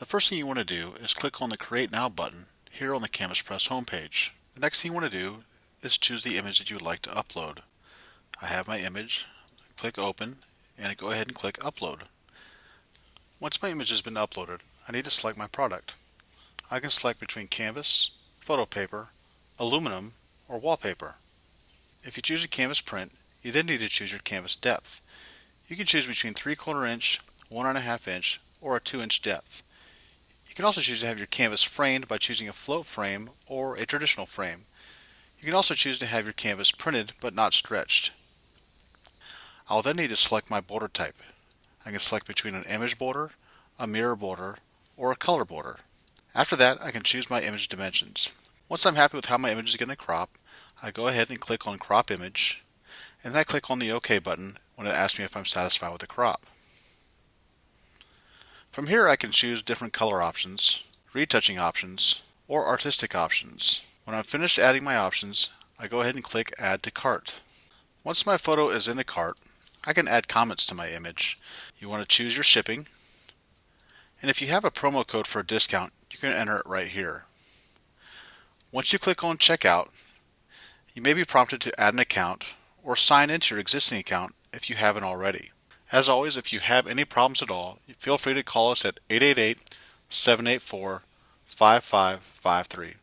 The first thing you want to do is click on the Create Now button here on the Canvas Press homepage. The next thing you want to do is choose the image that you would like to upload. I have my image, click Open, and go ahead and click Upload. Once my image has been uploaded, I need to select my product. I can select between canvas, photo paper, aluminum, or wallpaper. If you choose a canvas print, you then need to choose your canvas depth. You can choose between 3 quarter inch, 1.5 inch, or a 2 inch depth. You can also choose to have your canvas framed by choosing a float frame or a traditional frame. You can also choose to have your canvas printed but not stretched. I'll then need to select my border type. I can select between an image border, a mirror border, or a color border. After that, I can choose my image dimensions. Once I'm happy with how my image is going to crop, I go ahead and click on Crop Image, and then I click on the OK button when it asks me if I'm satisfied with the crop. From here I can choose different color options, retouching options, or artistic options. When I'm finished adding my options, I go ahead and click Add to Cart. Once my photo is in the cart, I can add comments to my image. You want to choose your shipping, and if you have a promo code for a discount, you can enter it right here. Once you click on Checkout, you may be prompted to add an account or sign into your existing account if you haven't already. As always, if you have any problems at all, feel free to call us at 888 784 5553.